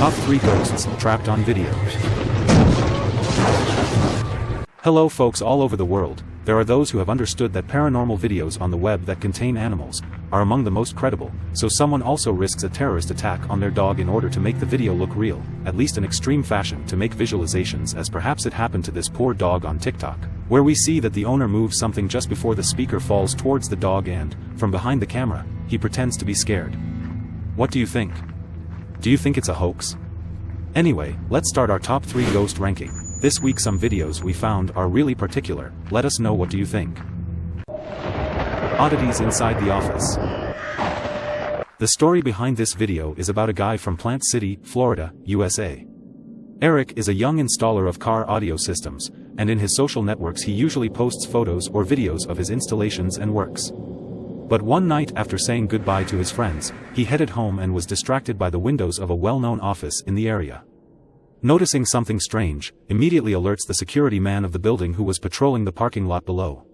Top 3 Ghosts Trapped on Video Hello folks all over the world, there are those who have understood that paranormal videos on the web that contain animals are among the most credible, so someone also risks a terrorist attack on their dog in order to make the video look real, at least in extreme fashion to make visualizations as perhaps it happened to this poor dog on TikTok, where we see that the owner moves something just before the speaker falls towards the dog and, from behind the camera, he pretends to be scared. What do you think? Do you think it's a hoax? Anyway, let's start our top 3 ghost ranking. This week some videos we found are really particular, let us know what do you think. Oddities inside the office. The story behind this video is about a guy from Plant City, Florida, USA. Eric is a young installer of car audio systems, and in his social networks he usually posts photos or videos of his installations and works. But one night after saying goodbye to his friends, he headed home and was distracted by the windows of a well-known office in the area. Noticing something strange, immediately alerts the security man of the building who was patrolling the parking lot below.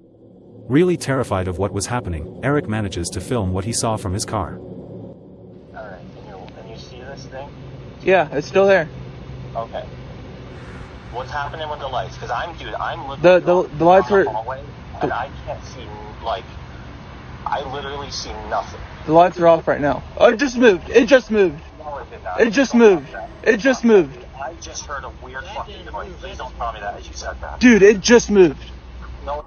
Really terrified of what was happening, Eric manages to film what he saw from his car. Alright, can you, can you see this thing? Yeah, it's still there. Okay. What's happening with the lights? Because I'm, dude, I'm looking The- the- down the lights the were- hallway, and I can't see, like, I literally see nothing. The lights are off right now. Oh, it just moved. It just moved. No, it did not. It just moved. tell me that. It just moved. I just heard a weird fucking noise. Please don't tell me that as you said that. Dude, it just moved. No.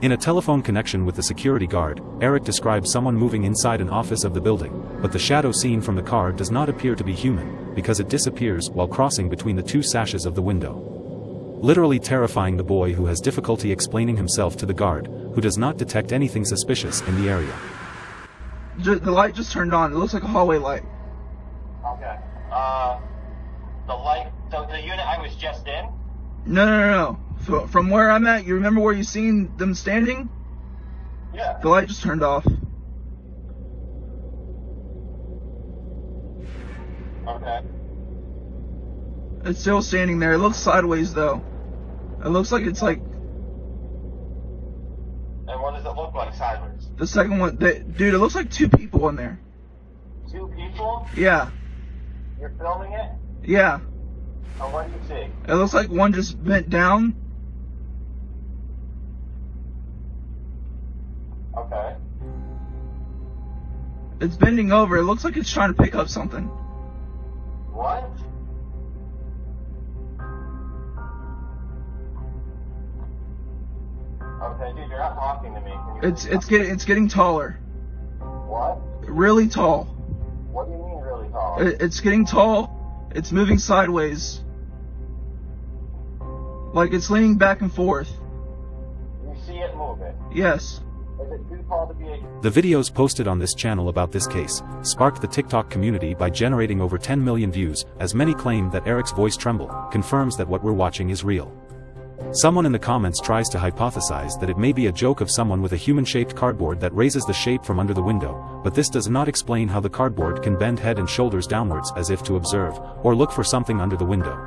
In a telephone connection with the security guard, Eric describes someone moving inside an office of the building, but the shadow seen from the car does not appear to be human, because it disappears while crossing between the two sashes of the window. Literally terrifying the boy who has difficulty explaining himself to the guard, who does not detect anything suspicious in the area. Ju- The light just turned on. It looks like a hallway light. Okay. Uh, the light, so the unit I was just in? No, no, no, no. F- From where I'm at, you remember where you seen them standing? Yeah. The light just turned off. Okay. It's still standing there. It looks sideways though. It looks like it's like And what does it look like sideways? the second one. They, dude, it looks like two people in there. Two people? Yeah, You're filming it? yeah. And what do you see? It looks like one just bent down. Okay. It's bending over. It looks like it's trying to pick up something. What? Dude, you're not talking to me. It's it's getting it's getting taller. What? Really tall. What do you mean really tall? It, it's getting tall. It's moving sideways. Like it's leaning back and forth. you see it moving. Yes. Is it too tall to be a... The videos posted on this channel about this case sparked the TikTok community by generating over 10 million views, as many claim that Eric's voice tremble confirms that what we're watching is real. Someone in the comments tries to hypothesize that it may be a joke of someone with a human-shaped cardboard that raises the shape from under the window, but this does not explain how the cardboard can bend head and shoulders downwards as if to observe, or look for something under the window.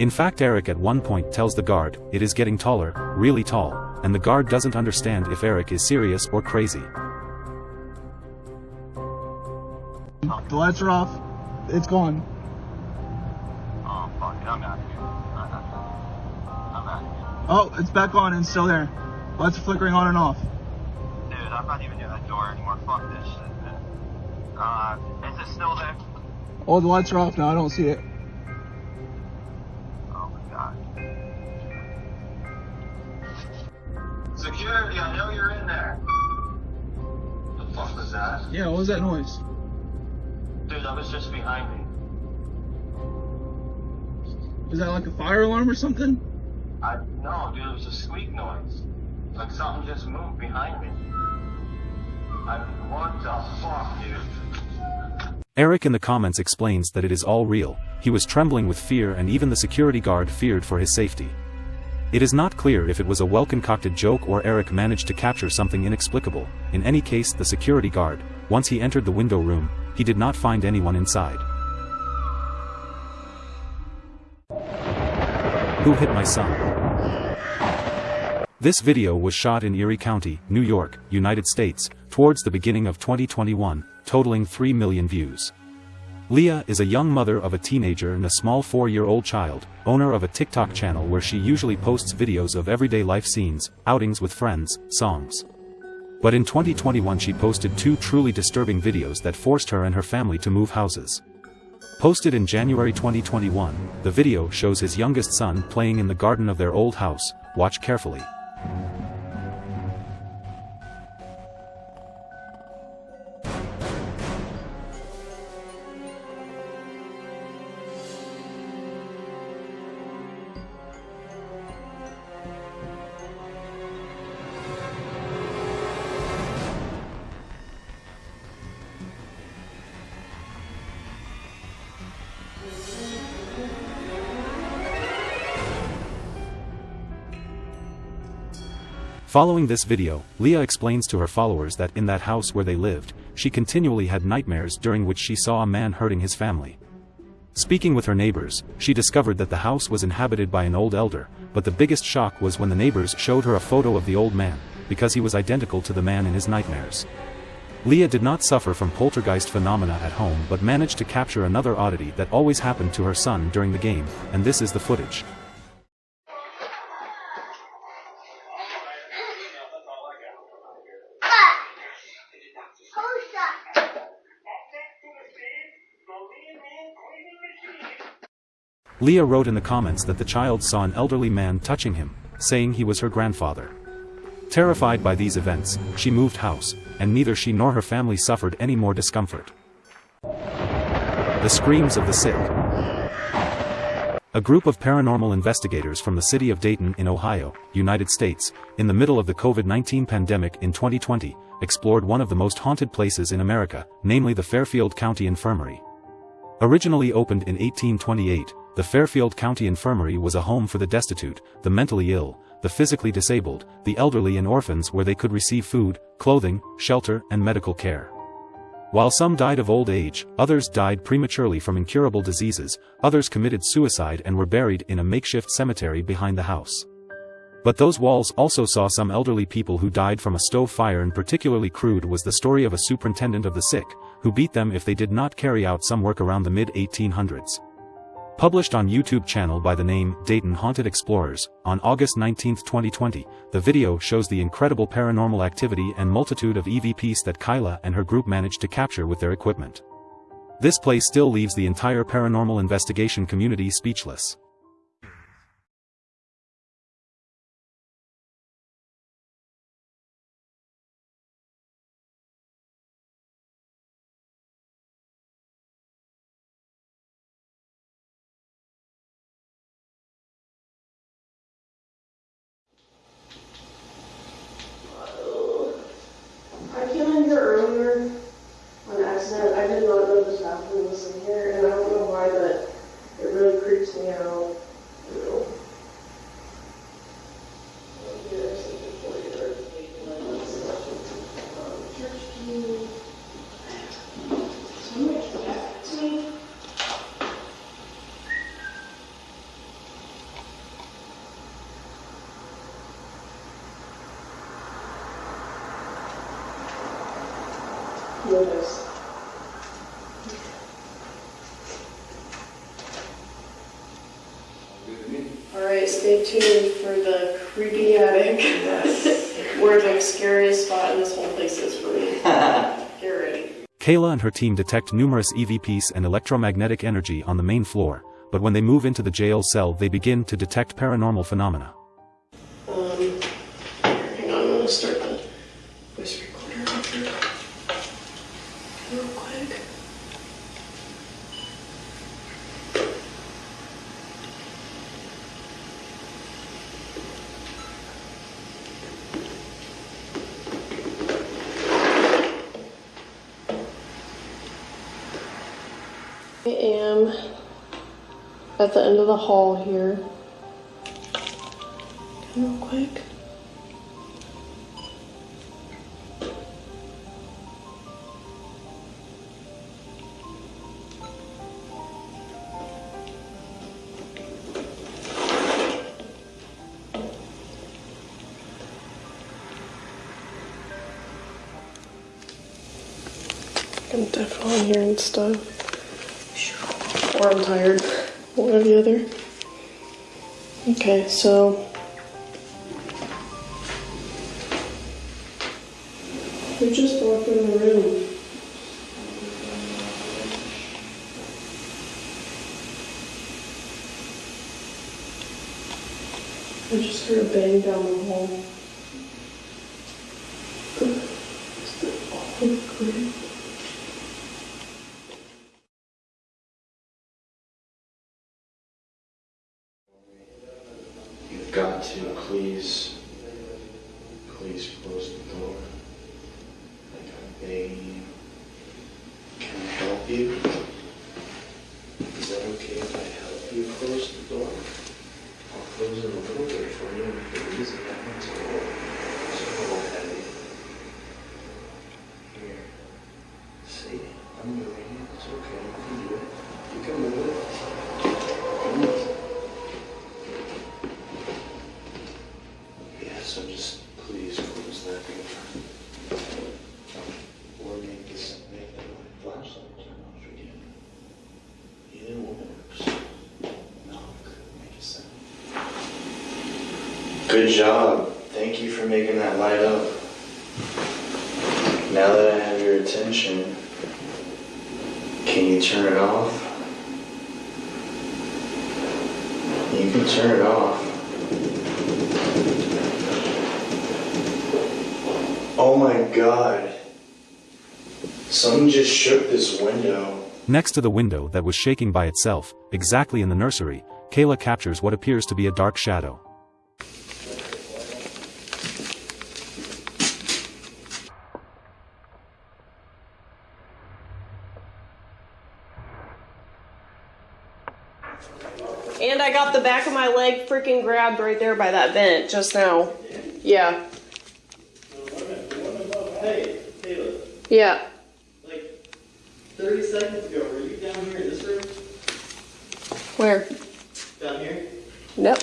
In fact Eric at one point tells the guard, it is getting taller, really tall, and the guard doesn't understand if Eric is serious or crazy. The lights are off. It's gone. Oh, fuck it, I'm out Oh, it's back on and still there. Lights are flickering on and off. Dude, I'm not even near that door anymore. Fuck this shit, man. Uh, is it still there? Oh, the lights are off now. I don't see it. Oh my god. Security, I know you're in there. The fuck was that? Yeah, what was that noise? Dude, that was just behind me. Is that like a fire alarm or something? I no, dude, it was a squeak noise. Like something just moved behind me. I what the fuck, dude? Eric in the comments explains that it is all real, he was trembling with fear and even the security guard feared for his safety. It is not clear if it was a well-concocted joke or Eric managed to capture something inexplicable, in any case the security guard, once he entered the window room, he did not find anyone inside. Who hit my son? This video was shot in Erie County, New York, United States, towards the beginning of 2021, totaling 3 million views. Leah is a young mother of a teenager and a small four-year-old child, owner of a TikTok channel where she usually posts videos of everyday life scenes, outings with friends, songs. But in 2021 she posted two truly disturbing videos that forced her and her family to move houses. Posted in January 2021, the video shows his youngest son playing in the garden of their old house, watch carefully. Following this video, Leah explains to her followers that in that house where they lived, she continually had nightmares during which she saw a man hurting his family. Speaking with her neighbors, she discovered that the house was inhabited by an old elder, but the biggest shock was when the neighbors showed her a photo of the old man, because he was identical to the man in his nightmares. Leah did not suffer from poltergeist phenomena at home but managed to capture another oddity that always happened to her son during the game, and this is the footage. Leah wrote in the comments that the child saw an elderly man touching him, saying he was her grandfather. Terrified by these events, she moved house, and neither she nor her family suffered any more discomfort. The Screams of the Sick A group of paranormal investigators from the city of Dayton in Ohio, United States, in the middle of the COVID-19 pandemic in 2020, explored one of the most haunted places in America, namely the Fairfield County Infirmary. Originally opened in 1828, the Fairfield County Infirmary was a home for the destitute, the mentally ill, the physically disabled, the elderly and orphans where they could receive food, clothing, shelter, and medical care. While some died of old age, others died prematurely from incurable diseases, others committed suicide and were buried in a makeshift cemetery behind the house. But those walls also saw some elderly people who died from a stove fire and particularly crude was the story of a superintendent of the sick, who beat them if they did not carry out some work around the mid-1800s. Published on YouTube channel by the name Dayton Haunted Explorers, on August 19, 2020, the video shows the incredible paranormal activity and multitude of EVPs that Kyla and her group managed to capture with their equipment. This place still leaves the entire paranormal investigation community speechless. I came in here earlier on accident. I did not know this bathroom was in here, and I don't know why, but it really creeps me out. You know. Here's the foyer. Um, church key. Somebody get back to me. Notice. All right, stay tuned for the creepy attic. yes. Where the scariest spot in this whole place is for me. Get ready. Kayla and her team detect numerous EVPs and electromagnetic energy on the main floor, but when they move into the jail cell they begin to detect paranormal phenomena. Um, hang on, I'm gonna start the voice recorder up here. Real quick. I am at the end of the hall here. Real quick. I'm definitely hearing stuff. Or I'm tired. One or the other. Okay, so we just walked in the room. I just heard a bang down the hall. Is that all clear? You've got to please, please close the door. Like you. Can help you? Is that okay if I help you close the door? I'll close it a little bit for you make it easy. That one's a little, it's a little heavy. Here. See, I'm moving it. It's okay. You can do it. You can move it. Come on. Yeah, so just please close that door. Or make this, make the flashlight turn off again. Either one works. Knock, make a sound. Good job. Thank you for making that light up. Now that I have your attention, can you turn it off? You can turn it off. Oh my god. Something just shook this window. Next to the window that was shaking by itself, exactly in the nursery, Kayla captures what appears to be a dark shadow. And I got the back of my leg freaking grabbed right there by that vent just now. Yeah. Hey, Yeah. like 30 seconds ago, were you down here in this room? Where? Down here? Nope.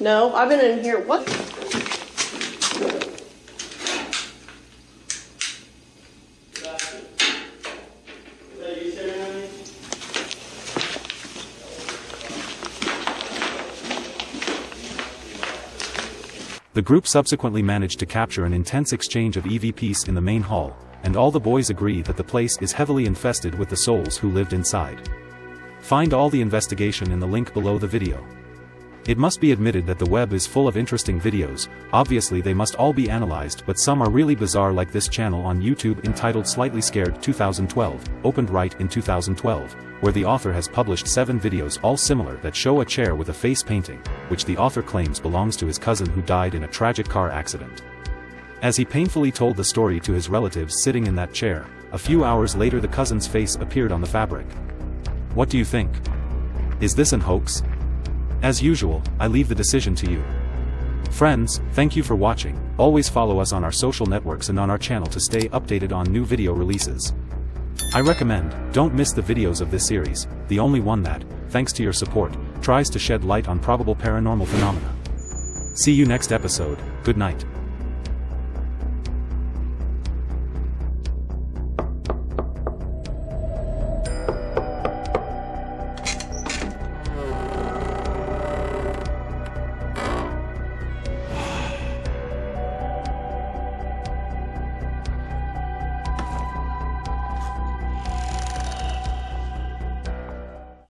No, I've been in here. What? Sebastian. Is that you staring at me? The group subsequently managed to capture an intense exchange of EVPs in the main hall, and all the boys agree that the place is heavily infested with the souls who lived inside. Find all the investigation in the link below the video. It must be admitted that the web is full of interesting videos, obviously they must all be analyzed but some are really bizarre like this channel on YouTube entitled Slightly Scared 2012, opened right in 2012, where the author has published 7 videos all similar that show a chair with a face painting, which the author claims belongs to his cousin who died in a tragic car accident. As he painfully told the story to his relatives sitting in that chair, a few hours later the cousin's face appeared on the fabric. What do you think? Is this an hoax? As usual, I leave the decision to you. Friends, thank you for watching, always follow us on our social networks and on our channel to stay updated on new video releases. I recommend, don't miss the videos of this series, the only one that, thanks to your support, tries to shed light on probable paranormal phenomena. See you next episode, good night.